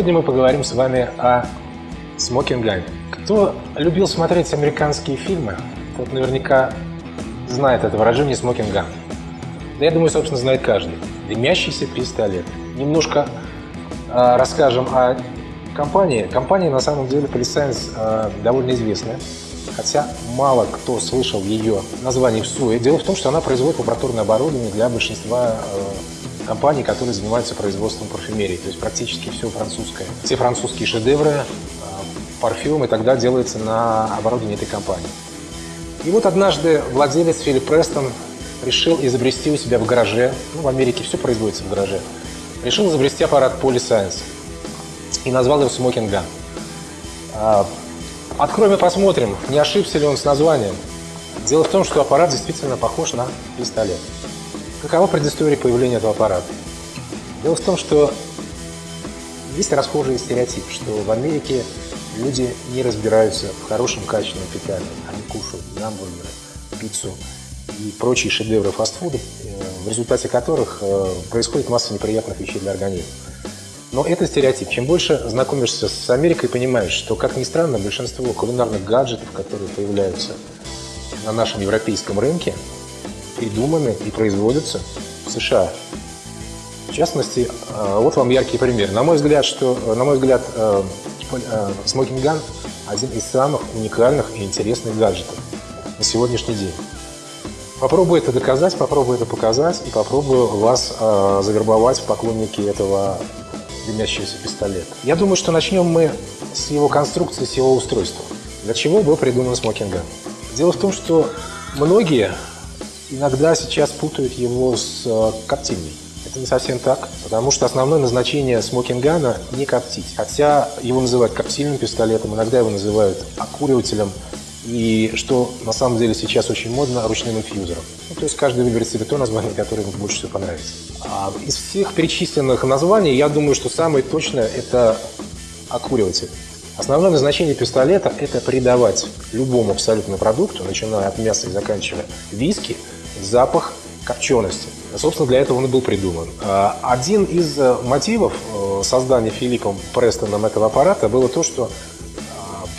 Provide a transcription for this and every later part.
Сегодня мы поговорим с вами о Gun. Кто любил смотреть американские фильмы, тот наверняка знает это выражение Gun. Да я думаю, собственно, знает каждый. Дымящийся пистолет. Немножко э, расскажем о компании. Компания, на самом деле, Polyscience э, довольно известная. Хотя мало кто слышал ее название в СУЭ. Дело в том, что она производит лабораторное оборудование для большинства э, компаний, которые занимаются производством парфюмерии. То есть практически все французское. Все французские шедевры, э, парфюм и тогда делается на оборудовании этой компании. И вот однажды владелец Филипп Престон решил изобрести у себя в гараже, ну, в Америке все производится в гараже, решил изобрести аппарат Polyscience и назвал его Smoking Gun. А, откроем и посмотрим, не ошибся ли он с названием. Дело в том, что аппарат действительно похож на пистолет. Какова предыстория появления этого аппарата? Дело в том, что есть расхожий стереотип, что в Америке люди не разбираются в хорошем качественном питании. Они кушают гамбургеры, пиццу и прочие шедевры фастфуда, э, в результате которых э, происходит масса неприятных вещей для организма. Но это стереотип. Чем больше знакомишься с Америкой, понимаешь, что, как ни странно, большинство кулинарных гаджетов, которые появляются на нашем европейском рынке, придуманы и производятся в США. В частности, э, вот вам яркий пример. На мой взгляд, что, на мой взгляд, Smoking Gun один из самых уникальных и интересных гаджетов на сегодняшний день. Попробую это доказать, попробую это показать и попробую вас э, завербовать в поклонники этого дымящегося пистолета. Я думаю, что начнем мы с его конструкции, с его устройства. Для чего был придуман смокинг Дело в том, что многие иногда сейчас путают его с э, коптильней. Это не совсем так, потому что основное назначение смокингана не коптить. Хотя его называют коптильным пистолетом, иногда его называют окуривателем – и что на самом деле сейчас очень модно, ручным инфьюзером. Ну, то есть каждый выберет себе то название, которое ему больше всего понравится. А из всех перечисленных названий, я думаю, что самое точное – это окуриватель. Основное назначение пистолета – это придавать любому абсолютно продукту, начиная от мяса и заканчивая виски, запах копчености. Собственно, для этого он и был придуман. А, один из э, мотивов э, создания Филиппом Престоном этого аппарата было то, что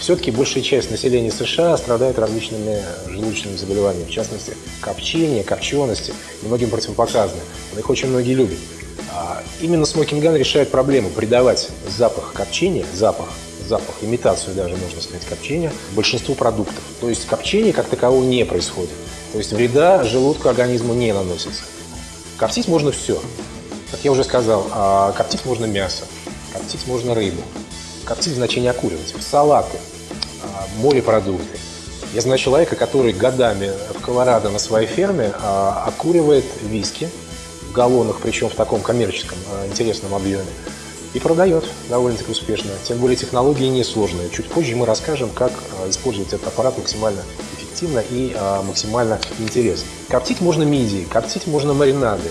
все-таки большая часть населения США страдает различными желудочными заболеваниями, в частности, копчение, копчености многим противопоказаны. Но их очень многие любят. А именно смокинган решает проблему придавать запах копчения, запах, запах, имитацию даже, можно сказать, копчения, большинству продуктов. То есть копчение как такового не происходит. То есть вреда желудку организму не наносится. Коптить можно все. Как я уже сказал, а коптить можно мясо, коптить можно рыбу, коптить значение окуривать, салаты, морепродукты. Я знаю человека, который годами в Колорадо на своей ферме а, окуривает виски в галлонах, причем в таком коммерческом а, интересном объеме, и продает довольно-таки успешно. Тем более технологии несложные. Чуть позже мы расскажем, как а, использовать этот аппарат максимально эффективно и максимально интересно. Коптить можно мидии, коптить можно маринады,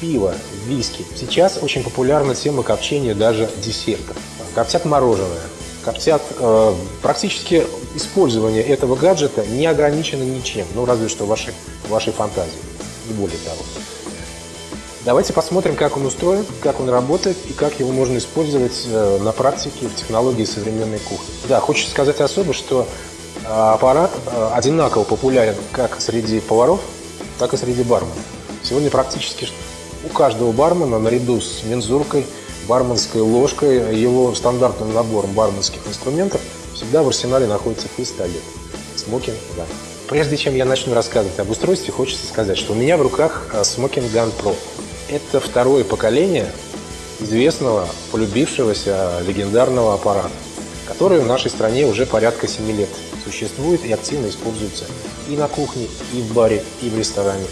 пиво, виски. Сейчас очень популярна тема копчения даже десертов. Коптят мороженое, коптят э, практически использование этого гаджета не ограничено ничем, ну разве что вашей, вашей фантазией, не более того. Давайте посмотрим, как он устроен, как он работает и как его можно использовать э, на практике в технологии современной кухни. Да, хочется сказать особо, что аппарат э, одинаково популярен как среди поваров, так и среди барменов. Сегодня практически у каждого бармена наряду с мензуркой, барменской ложкой, его стандартным набором барменских инструментов – всегда в арсенале находится пистолет. Smoking Gun. Прежде чем я начну рассказывать об устройстве, хочется сказать, что у меня в руках э, Smoking Gun Pro. Это второе поколение известного, полюбившегося легендарного аппарата, который в нашей стране уже порядка 7 лет существует и активно используется и на кухне, и в баре, и в ресторане,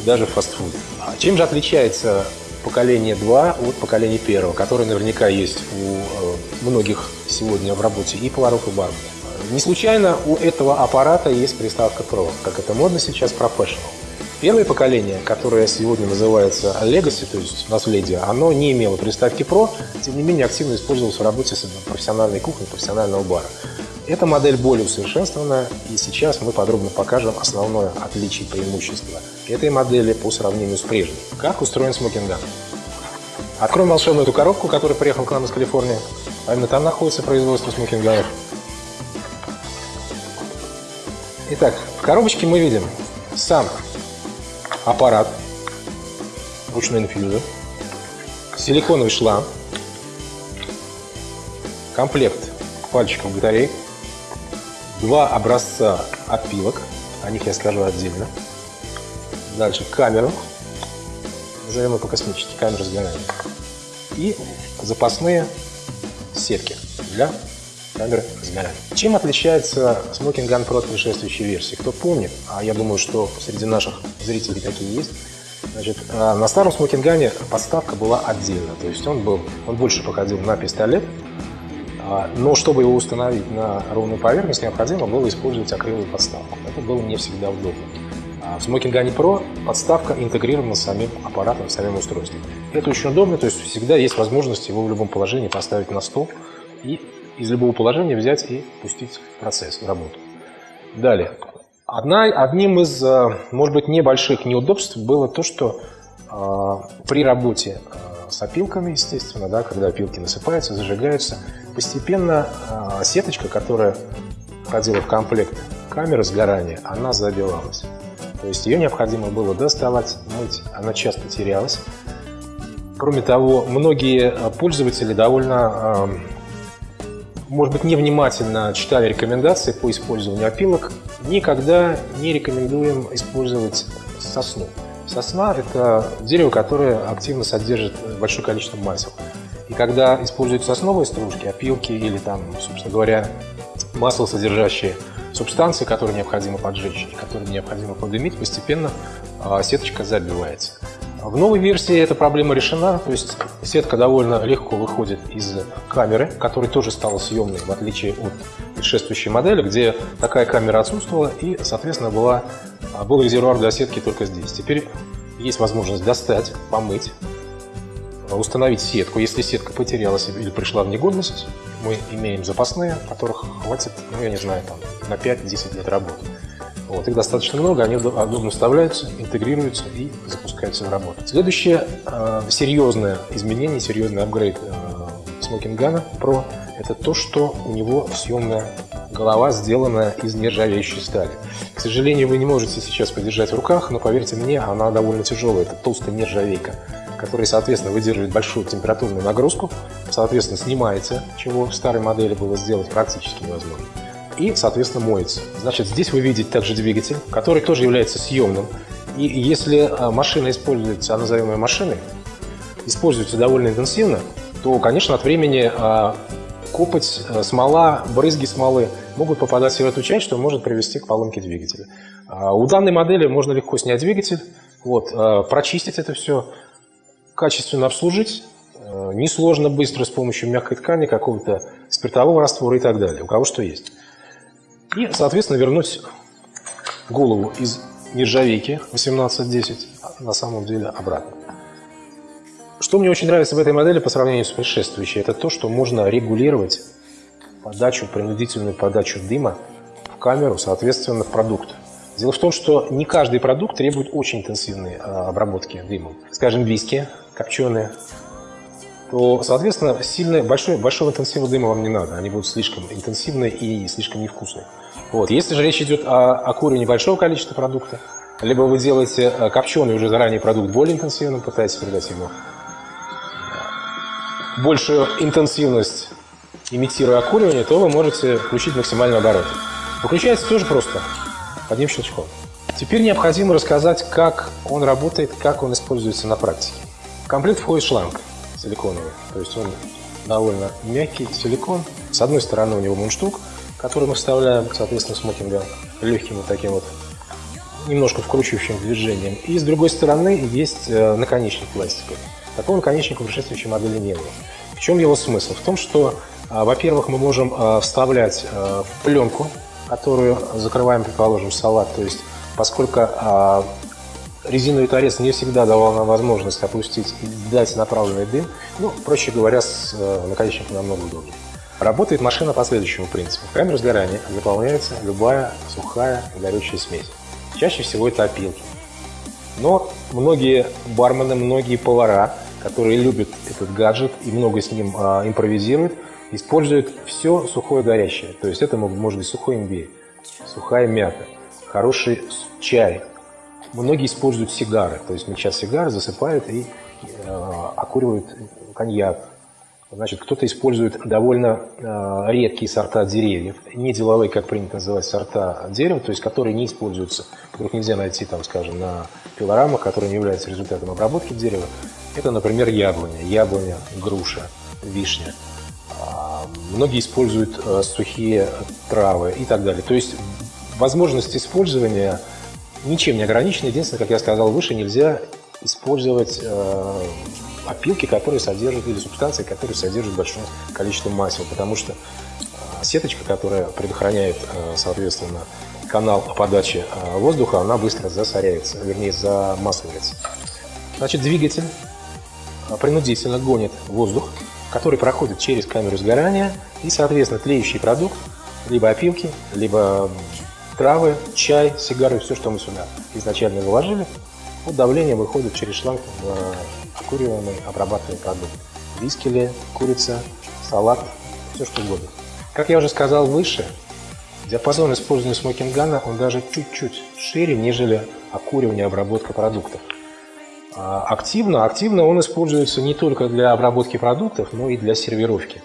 и даже в фастфуде. А чем же отличается поколение 2 от поколения 1, которое наверняка есть у э, многих сегодня в работе и поваров, и барменов. Не случайно у этого аппарата есть приставка Pro, как это модно сейчас, Professional. Первое поколение, которое сегодня называется Legacy, то есть наследие, оно не имело приставки Pro, тем не менее активно использовалось в работе с профессиональной кухней, профессионального бара. Эта модель более усовершенствованная, и сейчас мы подробно покажем основное отличие и преимущество этой модели по сравнению с прежней. Как устроен смокинган? Откроем волшебную эту коробку, которая приехала к нам из Калифорнии. А именно там находится производство смокинганов. Итак, в коробочке мы видим сам аппарат ручной инфьюзер, силиконовый шланг, комплект пальчиков батарей, два образца опилок, о них я скажу отдельно. Дальше камеру, назовем ее по-космически, камеру сгорания. И запасные сетки для камеры сгорания. Чем отличается Smoking Gun Pro от предшествующей версии? Кто помнит, а я думаю, что среди наших зрителей такие есть, Значит, э, на старом смокингане подставка была отдельно, то есть он был, он больше походил на пистолет, но чтобы его установить на ровную поверхность, необходимо было использовать акриловую подставку. Это было не всегда удобно. А в Smoking Gun Pro подставка интегрирована с самим аппаратом, с самим устройством. Это очень удобно, то есть всегда есть возможность его в любом положении поставить на стол и из любого положения взять и пустить процесс, работу. Далее. Одна, одним из, э, может быть, небольших неудобств было то, что э, при работе э, с опилками, естественно, да, когда опилки насыпаются, зажигаются, постепенно э, сеточка, которая входила в комплект камеры сгорания, она забивалась. То есть ее необходимо было доставать, мыть, она часто терялась. Кроме того, многие э, пользователи довольно, э, может быть, невнимательно читали рекомендации по использованию опилок. Никогда не рекомендуем использовать сосну. Сосна – это дерево, которое активно содержит большое количество масел. И когда используют сосновые стружки, опилки или там, собственно говоря, масло, содержащие субстанции, которые необходимо поджечь которые необходимо подымить, постепенно а, сеточка забивается. В новой версии эта проблема решена, то есть сетка довольно легко выходит из камеры, которая тоже стала съемной, в отличие от предшествующей модели, где такая камера отсутствовала и, соответственно, была, а, был резервуар для сетки только здесь. Теперь есть возможность достать, помыть, установить сетку. Если сетка потерялась или пришла в негодность, мы имеем запасные, которых хватит, ну, я не знаю, там, на 5-10 лет работы. Вот, их достаточно много, они удобно вставляются, интегрируются и запускаются в работу. Следующее э, серьезное изменение, серьезный апгрейд э, Smoking Gun Pro – это то, что у него съемная голова сделана из нержавеющей стали. К сожалению, вы не можете сейчас подержать в руках, но поверьте мне, она довольно тяжелая. Это толстая нержавейка который, соответственно, выдерживает большую температурную нагрузку, соответственно, снимается, чего в старой модели было сделать практически невозможно, и, соответственно, моется. Значит, здесь вы видите также двигатель, который тоже является съемным. И если а, машина используется, а назовем ее машиной, используется довольно интенсивно, то, конечно, от времени а, копоть, а, смола, брызги смолы могут попадать в эту часть, что может привести к поломке двигателя. У данной модели можно легко снять двигатель, вот, прочистить это все, качественно обслужить, э, несложно, быстро с помощью мягкой ткани, какого-то спиртового раствора и так далее, у кого что есть. И, соответственно, вернуть голову из нержавейки 1810 на самом деле обратно. Что мне очень нравится в этой модели по сравнению с предшествующей, это то, что можно регулировать подачу, принудительную подачу дыма в камеру, соответственно, в продукт. Дело в том, что не каждый продукт требует очень интенсивной а, обработки дымом. Скажем, виски копченые, то, соответственно, сильно, большой, большого интенсива дыма вам не надо. Они будут слишком интенсивные и слишком невкусные. Вот. Если же речь идет о, о куре большого количества продукта, либо вы делаете а, копченый уже заранее продукт более интенсивным, пытаетесь придать ему большую интенсивность, имитируя окуривание, то вы можете включить максимальный оборот. Выключается тоже просто одним щелчком. Теперь необходимо рассказать, как он работает, как он используется на практике. В комплект входит шланг силиконовый, то есть он довольно мягкий силикон. С одной стороны у него мундштук, который мы вставляем, соответственно, смокинга легким вот таким вот немножко вкручивающим движением. И с другой стороны есть э, наконечник пластиковый. Такого наконечника в предшествующей модели не было. В чем его смысл? В том, что, а, во-первых, мы можем а, вставлять э, пленку которую закрываем, предположим, салат. То есть, поскольку а, резиновый торец не всегда давал нам возможность опустить и дать направленный дым, ну, проще говоря, с э, наконечником намного удобнее. Работает машина по следующему принципу. В камеру сгорания заполняется любая сухая горючая смесь. Чаще всего это опилки. Но многие бармены, многие повара, которые любят этот гаджет и много с ним а, импровизируют, используют все сухое горящее. То есть это может быть сухой имбирь, сухая мята, хороший чай. Многие используют сигары. То есть сейчас сигары засыпают и э, окуривают коньяк, Значит, кто-то использует довольно э, редкие сорта деревьев, не деловые, как принято называть, сорта дерева, то есть которые не используются, которых нельзя найти, там, скажем, на пилорамах, которые не являются результатом обработки дерева. Это, например, яблоня, яблоня, груша, вишня. Многие используют э, сухие травы и так далее. То есть возможность использования ничем не ограничена. Единственное, как я сказал выше, нельзя использовать э, опилки, которые содержат, или субстанции, которые содержат большое количество масел, потому что а, сеточка, которая предохраняет, соответственно, канал подачи воздуха, она быстро засоряется, вернее, замасливается. Значит, двигатель принудительно гонит воздух, который проходит через камеру сгорания, и, соответственно, тлеющий продукт, либо опилки, либо травы, чай, сигары, все, что мы сюда изначально заложили, под давлением выходит через шланг в окуриваемый, обрабатываемый продукт. Вискели, курица, салат, все что угодно. Как я уже сказал выше, диапазон использования смокингана он даже чуть-чуть шире, нежели окуривание и обработка продуктов. А активно, активно он используется не только для обработки продуктов, но и для сервировки.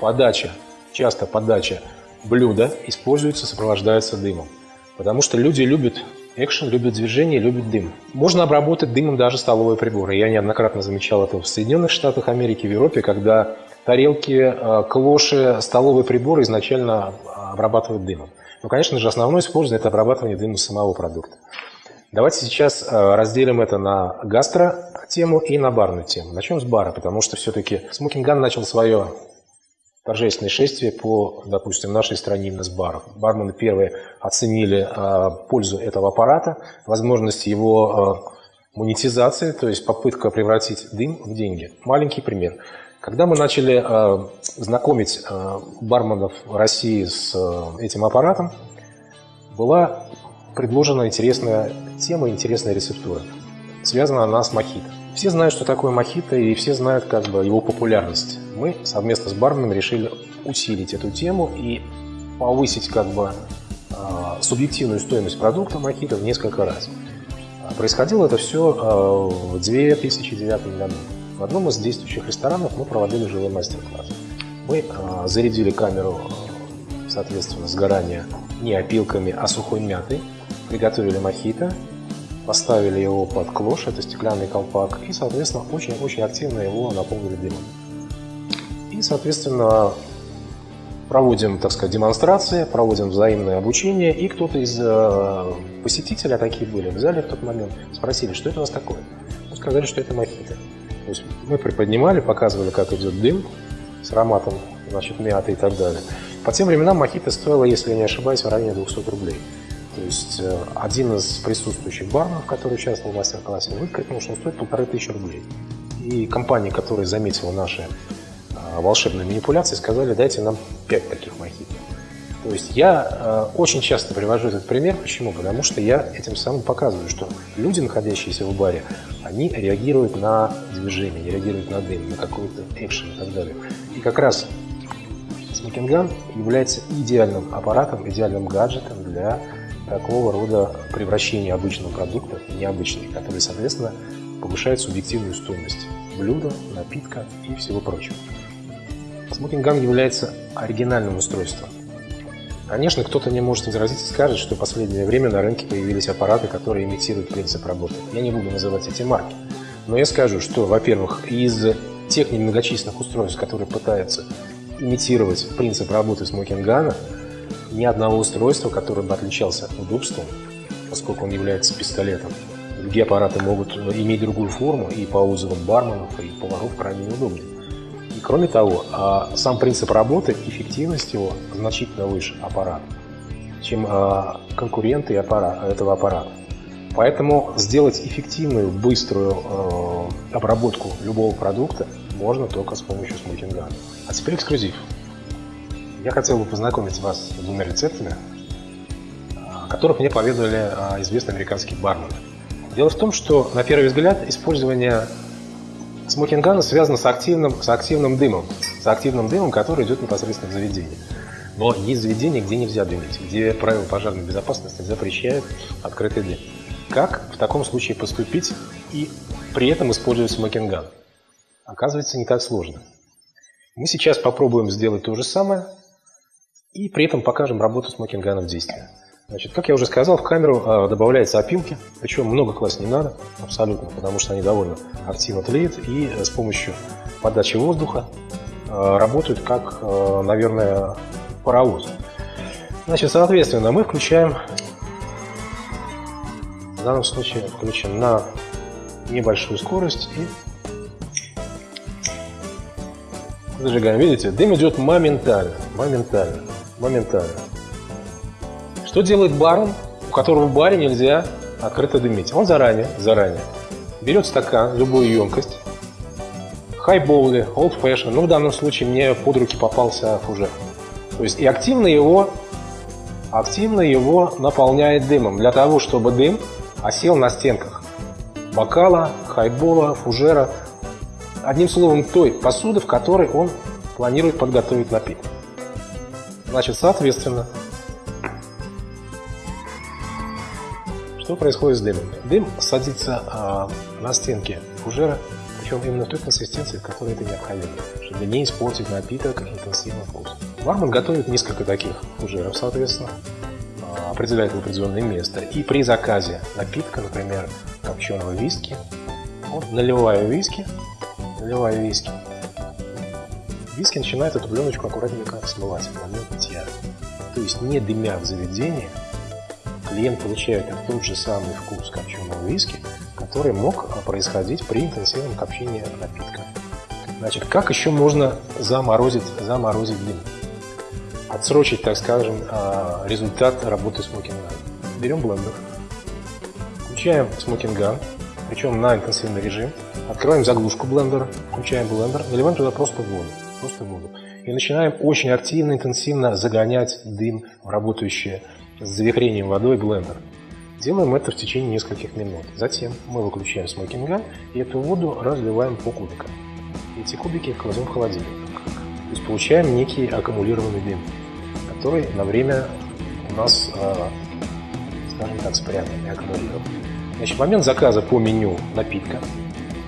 Подача, часто подача блюда используется, сопровождается дымом. Потому что люди любят Экшен любит движение, любит дым. Можно обработать дымом даже столовые приборы. Я неоднократно замечал это в Соединенных Штатах Америки, в Европе, когда тарелки, э, клоши, столовые приборы изначально обрабатывают дымом. Но, конечно же, основное использование – это обрабатывание дыма самого продукта. Давайте сейчас э, разделим это на гастро-тему и на барную тему. Начнем с бара, потому что все-таки смокинган начал свое торжественное шествие по, допустим, нашей стране именно с баров. Бармены первые оценили э, пользу этого аппарата, возможность его э, монетизации, то есть попытка превратить дым в деньги. Маленький пример. Когда мы начали знакомить барменов России с этим аппаратом, была предложена интересная тема, интересная рецептура. Связана она с мохито. Все знают, что такое мохито, и все знают как бы его популярность. Мы совместно с барменом решили усилить эту тему и повысить как бы а, субъективную стоимость продукта мохито в несколько раз. Происходило это все а, в 2009 году. В одном из действующих ресторанов мы проводили живой мастер-класс. Мы а, зарядили камеру, соответственно, сгорания не опилками, а сухой мятой, приготовили мохито, поставили его под клош, это стеклянный колпак, и, соответственно, очень-очень активно его наполнили дымом. И, соответственно, проводим, так сказать, демонстрации, проводим взаимное обучение, и кто-то из э, посетителей, а такие были в зале в тот момент, спросили, что это у нас такое. Мы сказали, что это мохито. То есть мы приподнимали, показывали, как идет дым с ароматом, значит, мяты и так далее. По тем временам мохито стоило, если я не ошибаюсь, в районе 200 рублей. То есть э, один из присутствующих барменов, который участвовал в мастер-классе, выкрикнул, что он стоит полторы тысячи рублей. И компания, которая заметила наши а, волшебные манипуляции, сказали, дайте нам пять таких мохито. То есть я э, очень часто привожу этот пример. Почему? Потому что я этим самым показываю, что люди, находящиеся в баре, они реагируют на движение, они реагируют на дым, на какой-то экшен и так далее. И как раз смокинган является идеальным аппаратом, идеальным гаджетом для такого рода превращения обычного продукта в необычный, который, соответственно, повышает субъективную стоимость блюда, напитка и всего прочего. Смокинган является оригинальным устройством. Конечно, кто-то не может возразить и скажет, что в последнее время на рынке появились аппараты, которые имитируют принцип работы. Я не буду называть эти марки. Но я скажу, что, во-первых, из тех немногочисленных устройств, которые пытаются имитировать принцип работы смокингана, ни одного устройства, которое бы отличался удобством, поскольку он является пистолетом. Другие аппараты могут иметь другую форму, и по отзывам барменов, и поваров крайне неудобны. И кроме того, а, сам принцип работы, эффективность его значительно выше аппарата, чем а, конкуренты этого аппарата. Поэтому сделать эффективную, быструю а, обработку любого продукта можно только с помощью смутингана. А теперь эксклюзив. Я хотел бы познакомить вас с двумя рецептами, о которых мне поведали известные американские бармены. Дело в том, что на первый взгляд использование смокинган связан с активным, с активным дымом, с активным дымом, который идет непосредственно в заведение. Но есть заведения, где нельзя дымить, где правила пожарной безопасности запрещают открытый дым. Как в таком случае поступить и при этом использовать смокинган? Оказывается, не так сложно. Мы сейчас попробуем сделать то же самое и при этом покажем работу смокингана в действии. Значит, как я уже сказал, в камеру э, добавляются опилки, причем много класть не надо, абсолютно, потому что они довольно активно тлеют и с помощью подачи воздуха э, работают как, э, наверное, паровоз. Значит, соответственно, мы включаем, в данном случае включим на небольшую скорость и зажигаем. Видите, дым идет моментально, моментально, моментально. Что делает барон, у которого в баре нельзя открыто дымить? Он заранее, заранее берет стакан, любую емкость, хайбоулы, old fashion, ну в данном случае мне под руки попался фужер. То есть и активно его, активно его наполняет дымом, для того, чтобы дым осел на стенках бокала, хайбола, фужера, одним словом, той посуды, в которой он планирует подготовить напиток. Значит, соответственно, что происходит с дымом? Дым садится а, на стенке фужера, причем именно в той консистенции, в которой это необходимо, чтобы не испортить напиток интенсивно вкус. Бармен готовит несколько таких фужеров, соответственно, а, определяет в определенное место. И при заказе напитка, например, копченого виски, вот наливаю виски, наливаю виски, виски начинает эту пленочку аккуратненько смывать в момент питья. То есть не дымя в заведении, клиент получает тот же самый вкус копченого виски, который мог происходить при интенсивном копчении напитка. Значит, как еще можно заморозить, заморозить дым? Отсрочить, так скажем, а, результат работы смокинга. Берем блендер, включаем смокинган, причем на интенсивный режим, открываем заглушку блендера, включаем блендер, наливаем туда просто воду просто воду. И начинаем очень активно, интенсивно загонять дым в работающее с завихрением водой блендер. Делаем это в течение нескольких минут. Затем мы выключаем смокинган и эту воду разливаем по кубикам. Эти кубики кладем в холодильник. То есть получаем некий аккумулированный дым, который на время у нас, а, скажем так, спрятан и аккумулирован. Значит, момент заказа по меню напитка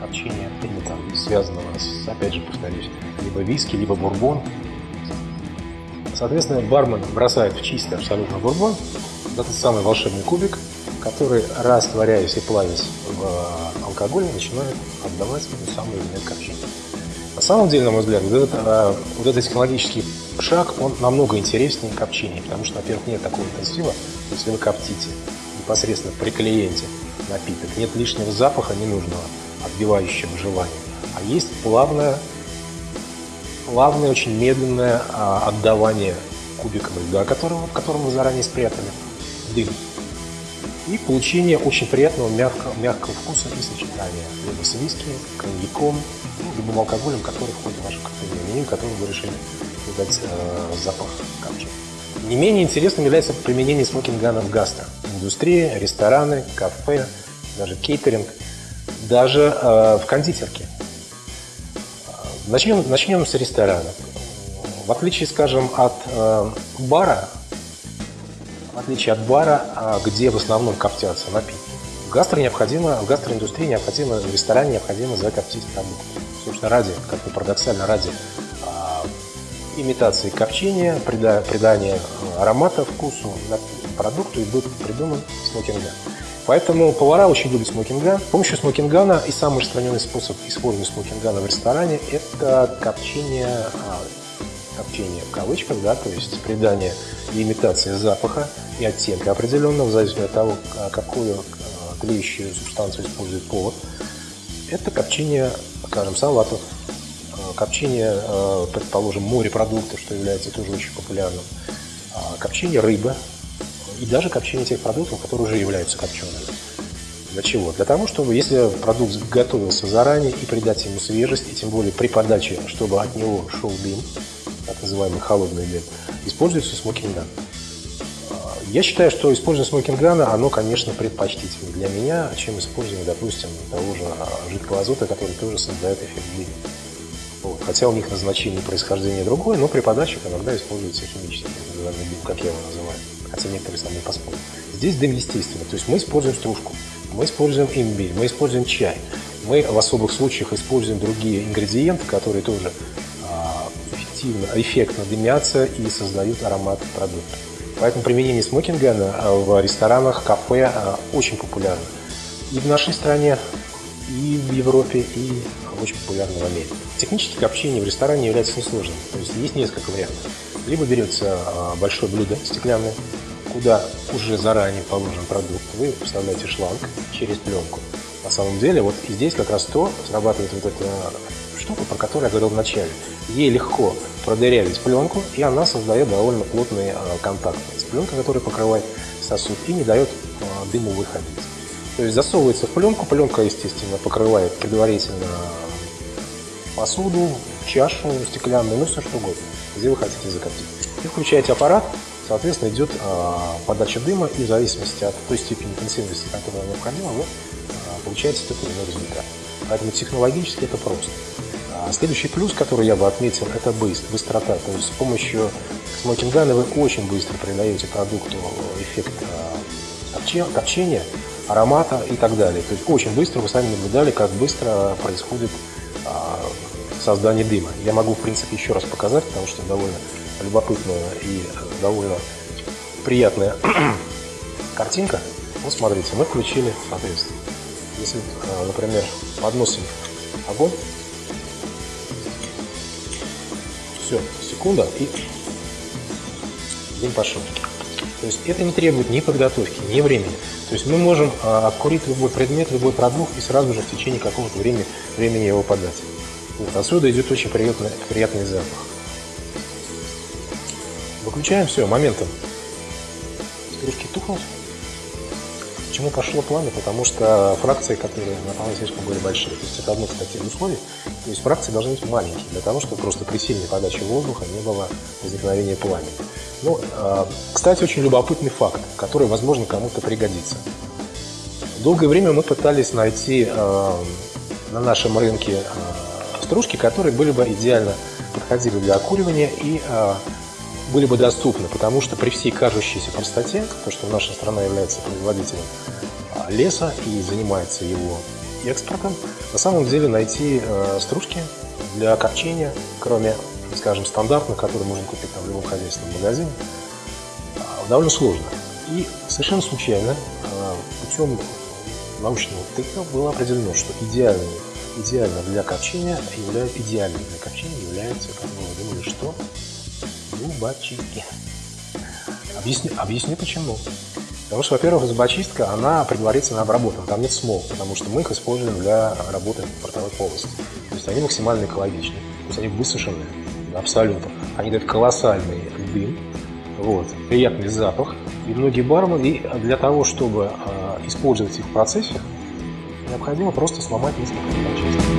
копчения или там связанного с, опять же, повторюсь, либо виски, либо бурбон. Соответственно, бармен бросает в чистый абсолютно бурбон этот самый волшебный кубик, который, растворяясь и плавясь в алкоголе, начинает отдавать ту самую элемент копчения. На самом деле, на мой взгляд, вот этот, э, вот этот технологический шаг, он намного интереснее копчения, потому что, во-первых, нет такого интенсива, если вы коптите непосредственно при клиенте напиток, нет лишнего запаха ненужного, отбивающего желание, а есть плавное плавное, очень медленное а, отдавание кубикам льда, которого, которым мы заранее спрятали, дым. И получение очень приятного мягкого, мягкого вкуса и сочетания. Либо с виски, коньяком, ну, любым алкоголем, который входит в ваше коктейльное меню, которым вы решили придать э, запах капчи. Не менее интересным является применение смокингана в гастро. Индустрия, рестораны, кафе, даже кейтеринг, даже э, в кондитерке. Начнем, начнем с ресторана. В отличие, скажем, от э, бара, в отличие от бара, а, где в основном коптятся напитки, в гастро необходимо, в гастроиндустрии необходимо, в ресторане необходимо закоптить продукт. Собственно, ради, как ни парадоксально, ради э, имитации копчения, прида, придания аромата, вкусу продукту и был придуман смокинга. Поэтому повара очень любят смокинган. С помощью смокингана и самый распространенный способ использования смокингана в ресторане – это копчение, а, копчение в кавычках, да, то есть придание и имитация запаха и оттенка определенного, в зависимости от того, а, какую а, тлеющую субстанцию использует повар. Это копчение, скажем, салатов, копчение, предположим, морепродуктов, что является тоже очень популярным, копчение рыбы, и даже копчение тех продуктов, которые уже являются копчеными. Для чего? Для того, чтобы, если продукт готовился заранее и придать ему свежесть, и тем более при подаче, чтобы от него шел дым, так называемый холодный дым, используется смокинган. Я считаю, что использование смокингана, оно, конечно, предпочтительнее для меня, чем использование, допустим, того же жидкого азота, который тоже создает эффект дыма. Вот. Хотя у них назначение и происхождение другое, но при подачах иногда используется химический дым, как я его называю. Хотя некоторые со мной поспорят. Здесь дым естественный, то есть мы используем стружку, мы используем имбирь, мы используем чай. Мы в особых случаях используем другие ингредиенты, которые тоже а, эффективно, эффектно дымятся и создают аромат продукта. Поэтому применение смокинга в ресторанах, кафе а, очень популярно. И в нашей стране, и в Европе, и очень популярно в Америке. Техническое копчение в ресторане является несложным. То есть есть несколько вариантов. Либо берется а, большое блюдо стеклянное, куда уже заранее положен продукт, вы вставляете шланг через пленку. На самом деле, вот здесь как раз то срабатывает вот эта штука, про которую я говорил в начале. Ей легко продырявить пленку, и она создает довольно плотный а, контакт с пленкой, которая покрывает сосуд и не дает а, дыму выходить. То есть засовывается в пленку, пленка, естественно, покрывает предварительно посуду, чашу стеклянную, ну все что угодно, где вы хотите закоптить. И включаете аппарат, соответственно, идет а, подача дыма, и в зависимости от той степени интенсивности, которая необходима, вы а, получаете тот или иной результат. Поэтому технологически это просто. А следующий плюс, который я бы отметил, это быстр, быстрота. То есть с помощью смокингана вы очень быстро придаете продукту эффект копчения, аромата и так далее. То есть очень быстро вы сами наблюдали, как быстро происходит создание дыма. Я могу, в принципе, еще раз показать, потому что довольно любопытная и довольно приятная картинка. Вот смотрите, мы включили, соответственно, если, например, подносим огонь, Все, секунда и дым пошел. То есть это не требует ни подготовки, ни времени. То есть мы можем а, обкурить любой предмет, любой продукт и сразу же в течение какого-то времени, времени его подать. Вот, отсюда идет очень приятный, приятный запах. Выключаем все, моментом. Стружки тухнут. Почему пошло пламя? Потому что фракции, которые на слишком были большие. То есть это одно, из условий. То есть фракции должны быть маленькие, для того, чтобы просто при сильной подаче воздуха не было возникновения пламени. Ну, а, кстати, очень любопытный факт, который, возможно, кому-то пригодится. Долгое время мы пытались найти а, на нашем рынке а, стружки, которые были бы идеально подходили для окуривания и были бы доступны, потому что при всей кажущейся простоте, то, что наша страна является производителем а, леса и занимается его экспортом, на самом деле найти э, стружки для копчения, кроме, скажем, стандартных, которые можно купить там, в любом хозяйственном магазине, а, довольно сложно. И совершенно случайно, э, путем научного тыка было определено, что идеальный, идеально для копчения является, идеальным для копчения является, как вы думали, что? зубочистки. Объясню, объясню почему. Потому что, во-первых, зубочистка, она предварительно обработана, там нет смол, потому что мы их используем для работы в ротовой полости. То есть они максимально экологичны, то есть они высушенные, абсолютно. Они дают колоссальный дым, вот, приятный запах. И многие бармены, для того, чтобы э, использовать их в процессе, необходимо просто сломать несколько зубочисток.